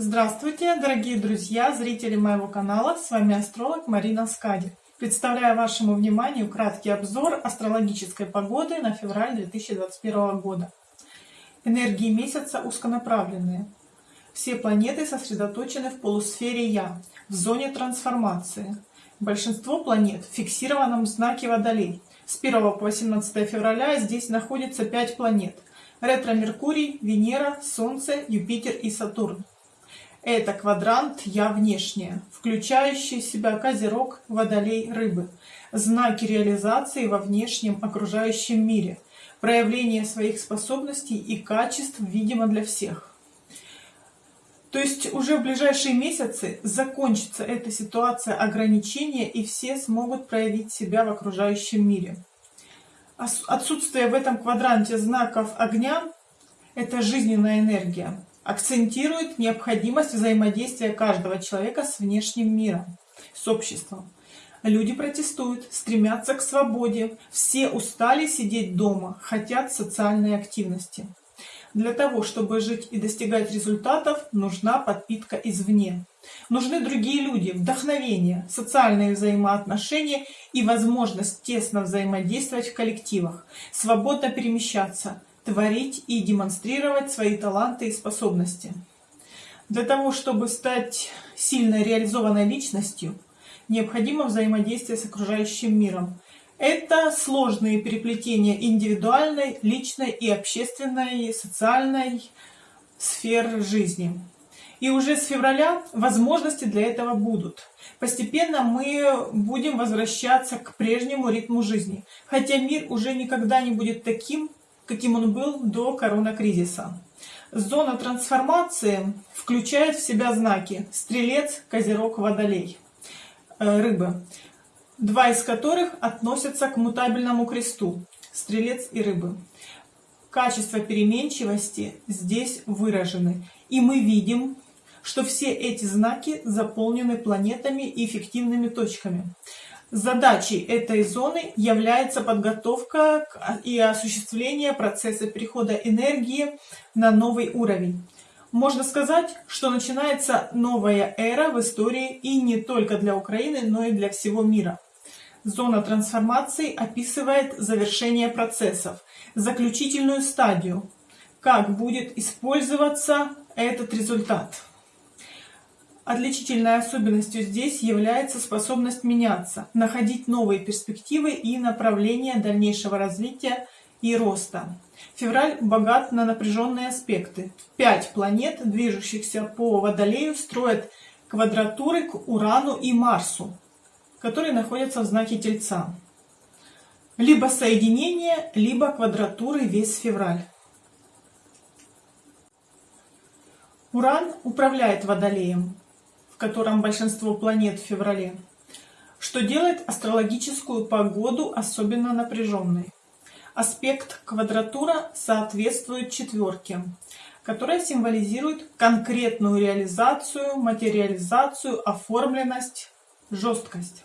Здравствуйте, дорогие друзья, зрители моего канала, с вами астролог Марина Скади. Представляю вашему вниманию краткий обзор астрологической погоды на февраль 2021 года. Энергии месяца узконаправленные. Все планеты сосредоточены в полусфере Я, в зоне трансформации. Большинство планет в фиксированном знаке Водолей. С 1 по 18 февраля здесь находится 5 планет. Ретро-Меркурий, Венера, Солнце, Юпитер и Сатурн. Это квадрант «Я внешняя», включающий в себя Козерог, Водолей, Рыбы. Знаки реализации во внешнем окружающем мире. Проявление своих способностей и качеств видимо для всех. То есть уже в ближайшие месяцы закончится эта ситуация ограничения и все смогут проявить себя в окружающем мире. Отсутствие в этом квадранте знаков огня – это жизненная энергия акцентирует необходимость взаимодействия каждого человека с внешним миром, с обществом. Люди протестуют, стремятся к свободе, все устали сидеть дома, хотят социальной активности. Для того, чтобы жить и достигать результатов, нужна подпитка извне. Нужны другие люди, вдохновение, социальные взаимоотношения и возможность тесно взаимодействовать в коллективах, свободно перемещаться, творить и демонстрировать свои таланты и способности. Для того, чтобы стать сильно реализованной личностью, необходимо взаимодействие с окружающим миром. Это сложные переплетения индивидуальной, личной и общественной, социальной сфер жизни. И уже с февраля возможности для этого будут. Постепенно мы будем возвращаться к прежнему ритму жизни. Хотя мир уже никогда не будет таким, каким он был до коронакризиса. Зона трансформации включает в себя знаки Стрелец, Козерог, Водолей, э, Рыбы, два из которых относятся к мутабельному кресту Стрелец и Рыбы. Качество переменчивости здесь выражены, и мы видим, что все эти знаки заполнены планетами и эффективными точками. Задачей этой зоны является подготовка и осуществление процесса перехода энергии на новый уровень. Можно сказать, что начинается новая эра в истории и не только для Украины, но и для всего мира. Зона трансформации описывает завершение процессов, заключительную стадию, как будет использоваться этот результат. Отличительной особенностью здесь является способность меняться, находить новые перспективы и направления дальнейшего развития и роста. Февраль богат на напряженные аспекты. Пять планет, движущихся по Водолею, строят квадратуры к Урану и Марсу, которые находятся в знаке Тельца. Либо соединение, либо квадратуры весь февраль. Уран управляет Водолеем, котором большинство планет в феврале, что делает астрологическую погоду особенно напряженной. Аспект квадратура соответствует четверке, которая символизирует конкретную реализацию, материализацию, оформленность, жесткость.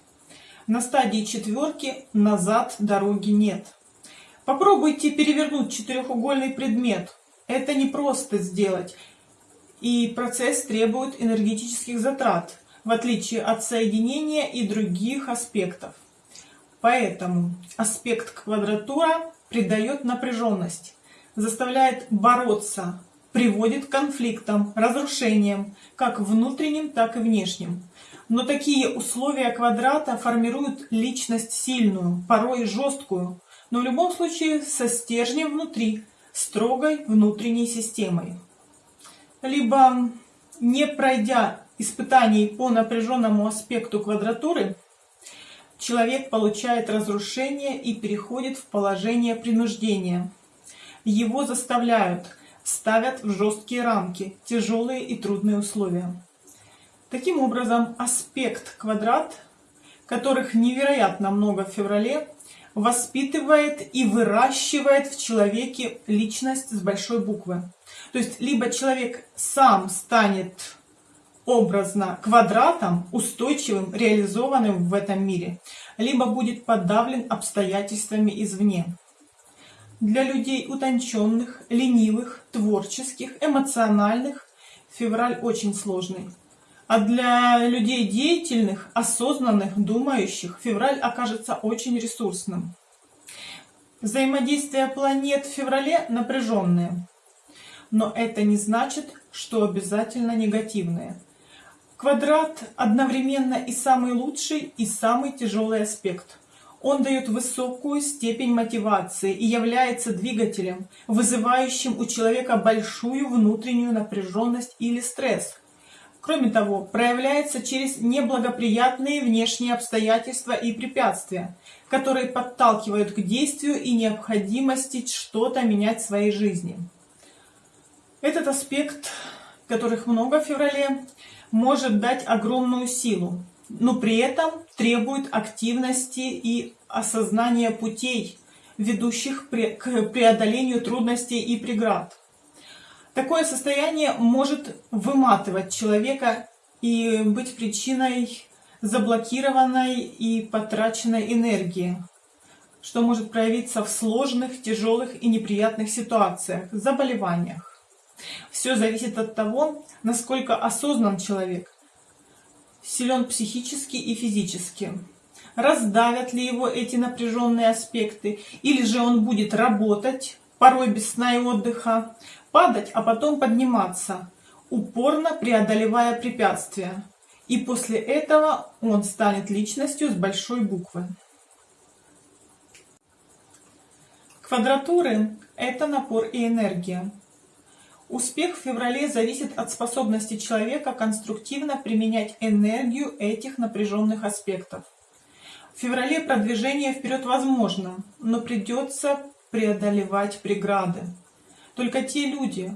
На стадии четверки назад дороги нет. Попробуйте перевернуть четырехугольный предмет. Это не просто сделать и процесс требует энергетических затрат, в отличие от соединения и других аспектов. Поэтому аспект квадратура придает напряженность, заставляет бороться, приводит к конфликтам, разрушениям, как внутренним, так и внешним. Но такие условия квадрата формируют личность сильную, порой жесткую, но в любом случае со стержнем внутри, строгой внутренней системой либо не пройдя испытаний по напряженному аспекту квадратуры, человек получает разрушение и переходит в положение принуждения. Его заставляют, ставят в жесткие рамки, тяжелые и трудные условия. Таким образом, аспект квадрат, которых невероятно много в феврале, воспитывает и выращивает в человеке личность с большой буквы. То есть либо человек сам станет образно квадратом, устойчивым, реализованным в этом мире, либо будет подавлен обстоятельствами извне. Для людей утонченных, ленивых, творческих, эмоциональных февраль очень сложный. А для людей деятельных, осознанных, думающих, февраль окажется очень ресурсным. Взаимодействие планет в феврале напряженные. Но это не значит, что обязательно негативные. Квадрат одновременно и самый лучший, и самый тяжелый аспект. Он дает высокую степень мотивации и является двигателем, вызывающим у человека большую внутреннюю напряженность или стресс. Кроме того, проявляется через неблагоприятные внешние обстоятельства и препятствия, которые подталкивают к действию и необходимости что-то менять в своей жизни. Этот аспект, которых много в феврале, может дать огромную силу, но при этом требует активности и осознания путей, ведущих к преодолению трудностей и преград. Такое состояние может выматывать человека и быть причиной заблокированной и потраченной энергии, что может проявиться в сложных, тяжелых и неприятных ситуациях, заболеваниях. Все зависит от того, насколько осознан человек, силен психически и физически. Раздавят ли его эти напряженные аспекты, или же он будет работать, порой без сна и отдыха, падать, а потом подниматься, упорно преодолевая препятствия. И после этого он станет личностью с большой буквы. Квадратуры – это напор и энергия. Успех в феврале зависит от способности человека конструктивно применять энергию этих напряженных аспектов. В феврале продвижение вперед возможно, но придется преодолевать преграды. Только те люди,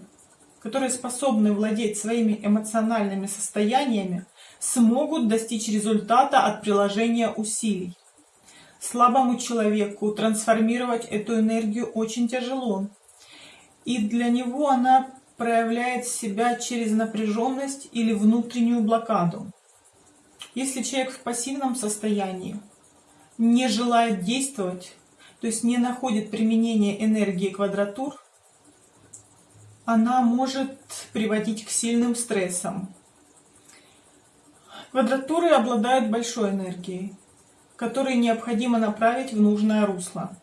которые способны владеть своими эмоциональными состояниями, смогут достичь результата от приложения усилий. Слабому человеку трансформировать эту энергию очень тяжело, и для него она проявляет себя через напряженность или внутреннюю блокаду. Если человек в пассивном состоянии, не желает действовать, то есть не находит применения энергии квадратур, она может приводить к сильным стрессам. Квадратуры обладают большой энергией, которую необходимо направить в нужное русло.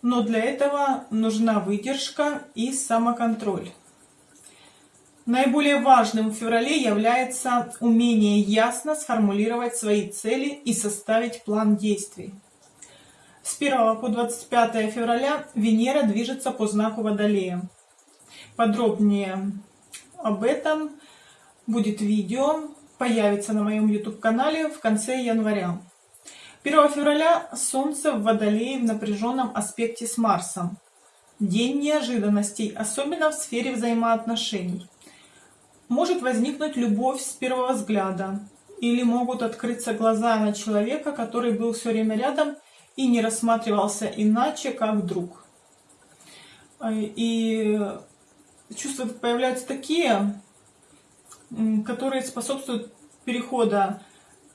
Но для этого нужна выдержка и самоконтроль. Наиболее важным в феврале является умение ясно сформулировать свои цели и составить план действий. С 1 по 25 февраля Венера движется по знаку Водолея. Подробнее об этом будет видео, появится на моем YouTube-канале в конце января. 1 февраля Солнце в Водолее в напряженном аспекте с Марсом. День неожиданностей, особенно в сфере взаимоотношений. Может возникнуть любовь с первого взгляда, или могут открыться глаза на человека, который был все время рядом и не рассматривался иначе, как друг. И чувства появляются такие, которые способствуют перехода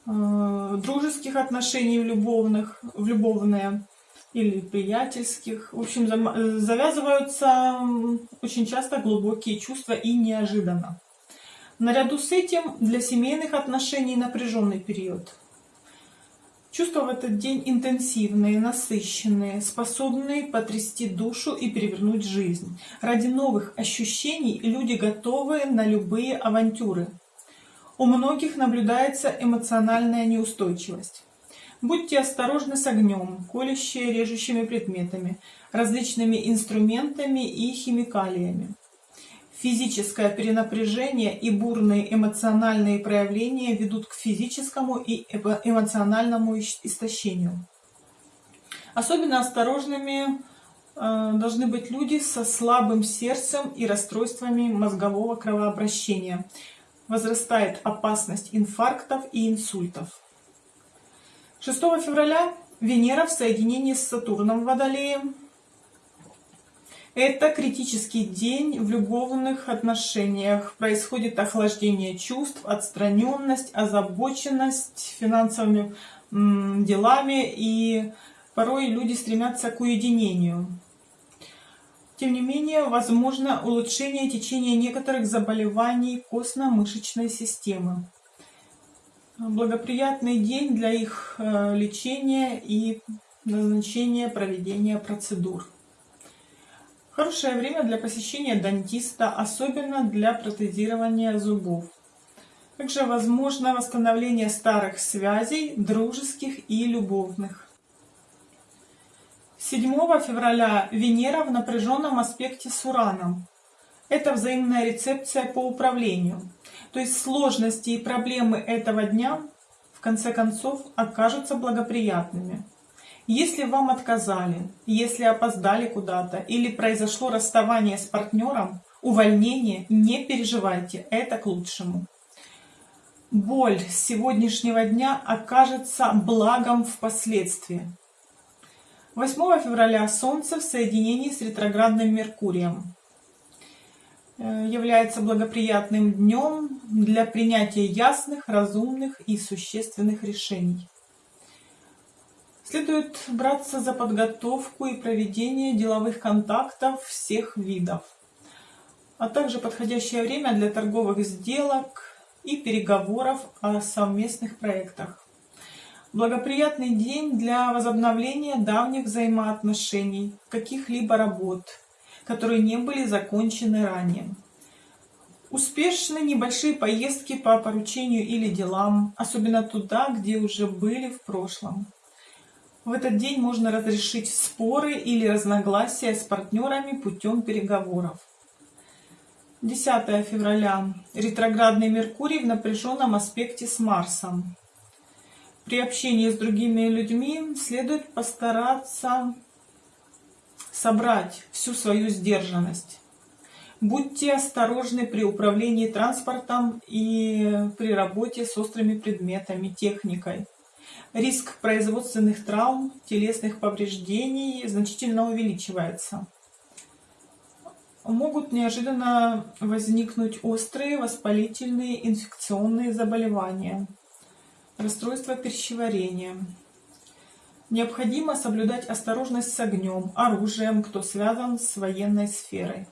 э, дружеских отношений в любовных, в любовные или приятельских. В общем, завязываются очень часто глубокие чувства и неожиданно. Наряду с этим для семейных отношений напряженный период. Чувства в этот день интенсивные, насыщенные, способные потрясти душу и перевернуть жизнь. Ради новых ощущений люди готовы на любые авантюры. У многих наблюдается эмоциональная неустойчивость. Будьте осторожны с огнем, колющими, режущими предметами, различными инструментами и химикалиями. Физическое перенапряжение и бурные эмоциональные проявления ведут к физическому и эмоциональному истощению. Особенно осторожными э, должны быть люди со слабым сердцем и расстройствами мозгового кровообращения. Возрастает опасность инфарктов и инсультов. 6 февраля Венера в соединении с Сатурном в Водолее это критический день в любовных отношениях. Происходит охлаждение чувств, отстраненность, озабоченность финансовыми делами, и порой люди стремятся к уединению. Тем не менее, возможно улучшение течения некоторых заболеваний костно-мышечной системы. Благоприятный день для их э, лечения и назначения проведения процедур. Хорошее время для посещения дантиста, особенно для протезирования зубов. Также возможно восстановление старых связей, дружеских и любовных. 7 февраля Венера в напряженном аспекте с Ураном. Это взаимная рецепция по управлению. То есть сложности и проблемы этого дня в конце концов окажутся благоприятными. Если вам отказали, если опоздали куда-то или произошло расставание с партнером, увольнение, не переживайте, это к лучшему. Боль сегодняшнего дня окажется благом впоследствии. 8 февраля Солнце в соединении с ретроградным Меркурием э, является благоприятным днем для принятия ясных, разумных и существенных решений. Следует браться за подготовку и проведение деловых контактов всех видов, а также подходящее время для торговых сделок и переговоров о совместных проектах. Благоприятный день для возобновления давних взаимоотношений, каких-либо работ, которые не были закончены ранее. Успешны небольшие поездки по поручению или делам, особенно туда, где уже были в прошлом. В этот день можно разрешить споры или разногласия с партнерами путем переговоров. 10 февраля. Ретроградный Меркурий в напряженном аспекте с Марсом при общении с другими людьми следует постараться собрать всю свою сдержанность. Будьте осторожны при управлении транспортом и при работе с острыми предметами, техникой. Риск производственных травм, телесных повреждений значительно увеличивается. Могут неожиданно возникнуть острые воспалительные инфекционные заболевания расстройство пищеварения. Необходимо соблюдать осторожность с огнем, оружием, кто связан с военной сферой.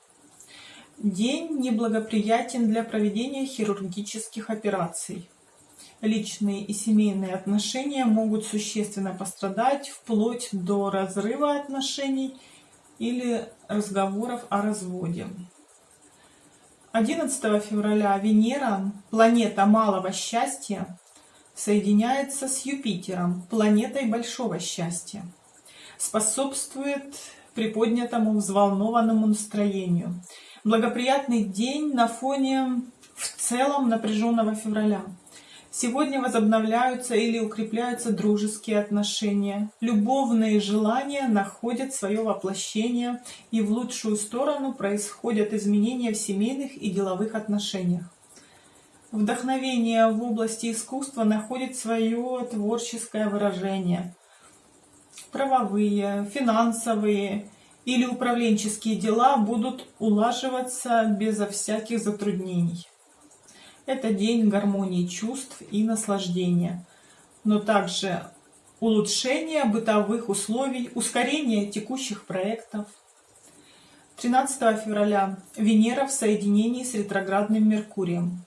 День неблагоприятен для проведения хирургических операций. Личные и семейные отношения могут существенно пострадать вплоть до разрыва отношений или разговоров о разводе. 11 февраля Венера, планета малого счастья, соединяется с Юпитером, планетой большого счастья. Способствует приподнятому взволнованному настроению. Благоприятный день на фоне в целом напряженного февраля. Сегодня возобновляются или укрепляются дружеские отношения. Любовные желания находят свое воплощение, и в лучшую сторону происходят изменения в семейных и деловых отношениях. Вдохновение в области искусства находит свое творческое выражение. Правовые, финансовые или управленческие дела будут улаживаться безо всяких затруднений. Это день гармонии чувств и наслаждения, но также улучшения бытовых условий, ускорения текущих проектов. 13 февраля Венера в соединении с ретроградным Меркурием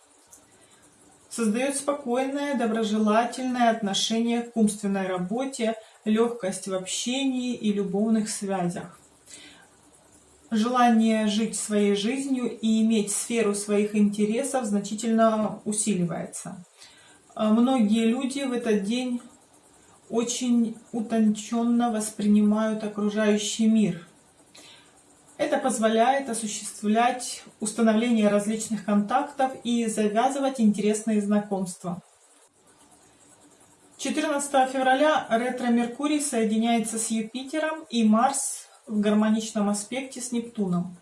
создает спокойное, доброжелательное отношение к умственной работе, легкость в общении и любовных связях. Желание жить своей жизнью и иметь сферу своих интересов значительно усиливается. А многие люди в этот день очень утонченно воспринимают окружающий мир – это позволяет осуществлять установление различных контактов и завязывать интересные знакомства. 14 февраля ретро-Меркурий соединяется с Юпитером и Марс в гармоничном аспекте с Нептуном.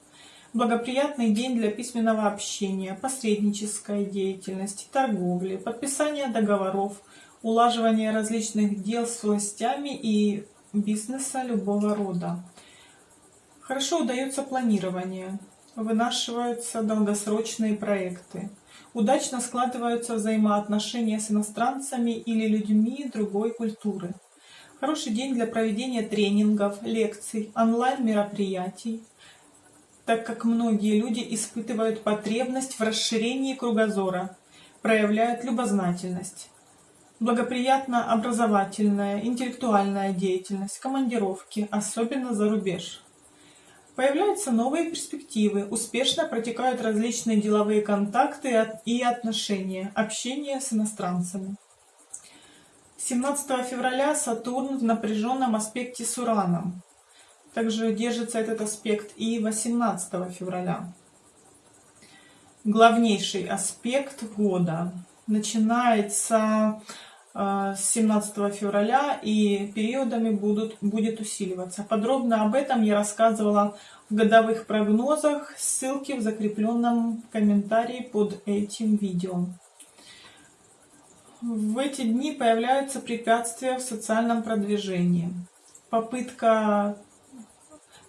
Благоприятный день для письменного общения, посреднической деятельности, торговли, подписания договоров, улаживания различных дел с властями и бизнеса любого рода. Хорошо удается планирование, вынашиваются долгосрочные проекты. Удачно складываются взаимоотношения с иностранцами или людьми другой культуры. Хороший день для проведения тренингов, лекций, онлайн-мероприятий. так как многие люди испытывают потребность в расширении кругозора, проявляют любознательность. Благоприятна образовательная, интеллектуальная деятельность, командировки, особенно за рубеж. Появляются новые перспективы, успешно протекают различные деловые контакты и отношения, общение с иностранцами. 17 февраля Сатурн в напряженном аспекте с Ураном. Также держится этот аспект и 18 февраля. Главнейший аспект года начинается э, с 17 февраля и периодами будут, будет усиливаться. Подробно об этом я рассказывала в годовых прогнозах, ссылки в закрепленном комментарии под этим видео. В эти дни появляются препятствия в социальном продвижении. Попытка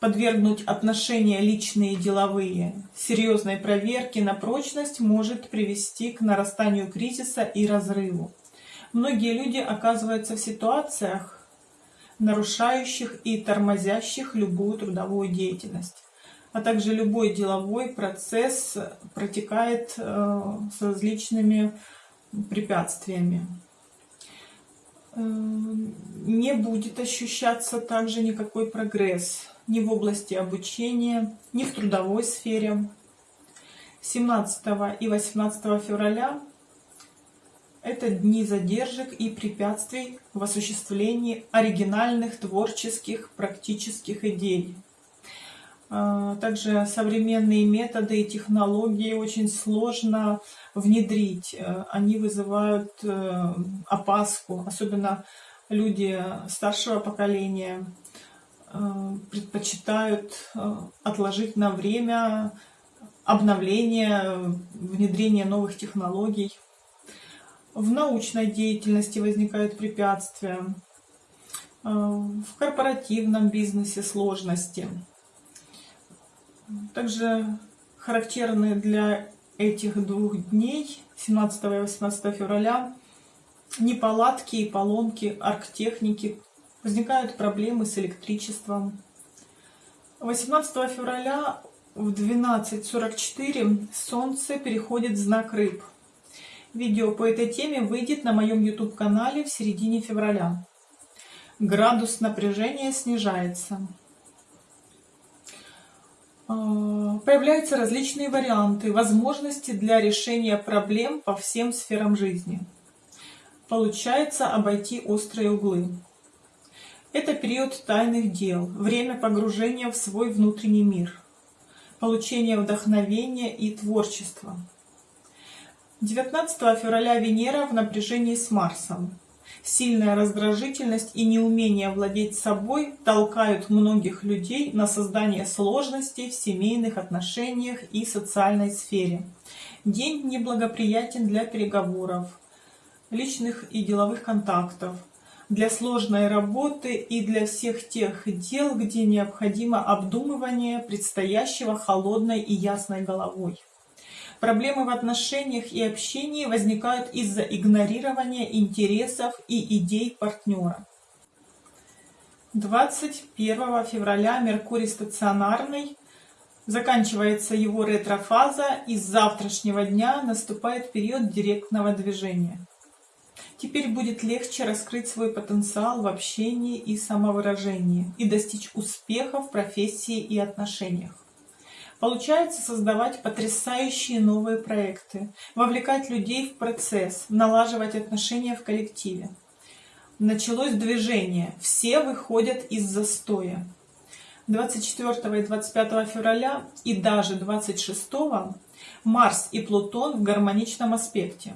подвергнуть отношения личные и деловые серьезной проверке на прочность может привести к нарастанию кризиса и разрыву. Многие люди оказываются в ситуациях, нарушающих и тормозящих любую трудовую деятельность. А также любой деловой процесс протекает э, с различными препятствиями. Эм, не будет ощущаться также никакой прогресс ни в области обучения, ни в трудовой сфере. 17 и 18 февраля это дни задержек и препятствий в осуществлении оригинальных творческих практических идей. А, также современные методы и технологии очень сложно внедрить. Э, они вызывают э, опаску, особенно люди старшего поколения э, предпочитают отложить на время обновления, внедрения новых технологий. В научной деятельности возникают препятствия, в корпоративном бизнесе сложности – также характерны для этих двух дней, 17 и 18 февраля, неполадки и поломки арктехники, возникают проблемы с электричеством. 18 февраля в 12.44 Солнце переходит в знак Рыб. Видео по этой теме выйдет на моем YouTube-канале в середине февраля. Градус напряжения снижается. А, появляются различные варианты, возможности для решения проблем по всем сферам жизни. Получается обойти острые углы. Это период тайных дел, время погружения в свой внутренний мир, получение вдохновения и творчества. 19 февраля Венера в напряжении с Марсом. Сильная раздражительность и неумение владеть собой толкают многих людей на создание сложностей в семейных отношениях и социальной сфере. День неблагоприятен для переговоров, личных и деловых контактов, для сложной работы и для всех тех дел, где необходимо обдумывание предстоящего холодной и ясной головой. Проблемы в отношениях и общении возникают из-за игнорирования интересов и идей партнера. 21 февраля Меркурий стационарный, заканчивается его ретрофаза и с завтрашнего дня наступает период директного движения. Теперь будет легче раскрыть свой потенциал в общении и самовыражении и достичь успеха в профессии и отношениях. Получается создавать потрясающие новые проекты, вовлекать людей в процесс, налаживать отношения в коллективе. Началось движение, все выходят из застоя. 24 и 25 февраля и даже 26 Марс и Плутон в гармоничном аспекте.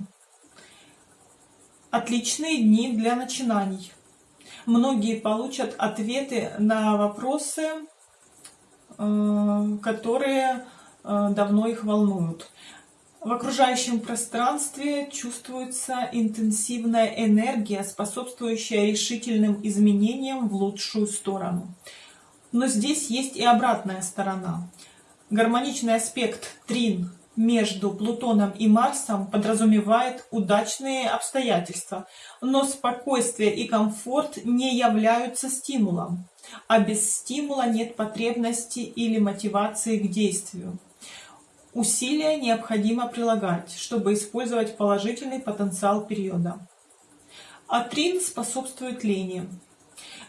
Отличные дни для начинаний. Многие получат ответы на вопросы, которые э, давно их волнуют. В окружающем пространстве чувствуется интенсивная энергия, способствующая решительным изменениям в лучшую сторону. Но здесь есть и обратная сторона. Гармоничный аспект трин между Плутоном и Марсом подразумевает удачные обстоятельства, но спокойствие и комфорт не являются стимулом, а без стимула нет потребности или мотивации к действию. Усилия необходимо прилагать, чтобы использовать положительный потенциал периода. Атрин способствует лени.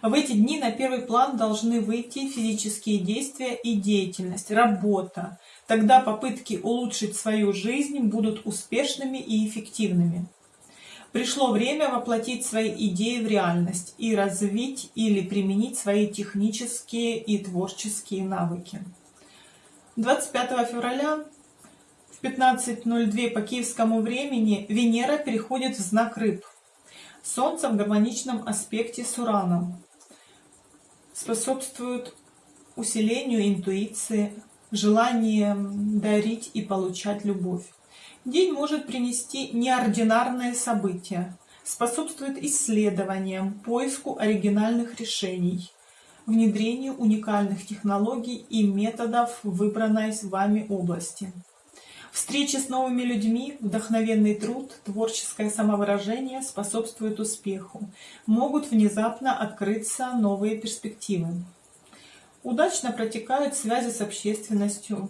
В эти дни на первый план должны выйти физические действия и деятельность, работа. Тогда попытки улучшить свою жизнь будут успешными и эффективными. Пришло время воплотить свои идеи в реальность и развить или применить свои технические и творческие навыки. 25 февраля в 15.02 по киевскому времени Венера переходит в знак Рыб. Солнце в гармоничном аспекте с Ураном способствует усилению интуиции, желанием дарить и получать любовь. День может принести неординарные события, способствует исследованиям, поиску оригинальных решений, внедрению уникальных технологий и методов в выбранной с вами области. Встречи с новыми людьми, вдохновенный труд, творческое самовыражение способствуют успеху. Могут внезапно открыться новые перспективы. Удачно протекают связи с общественностью.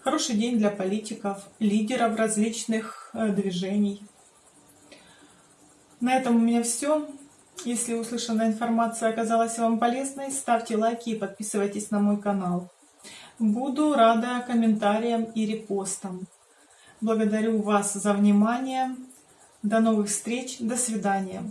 Хороший день для политиков, лидеров различных э, движений. На этом у меня все. Если услышанная информация оказалась вам полезной, ставьте лайки и подписывайтесь на мой канал. Буду рада комментариям и репостам. Благодарю вас за внимание. До новых встреч. До свидания.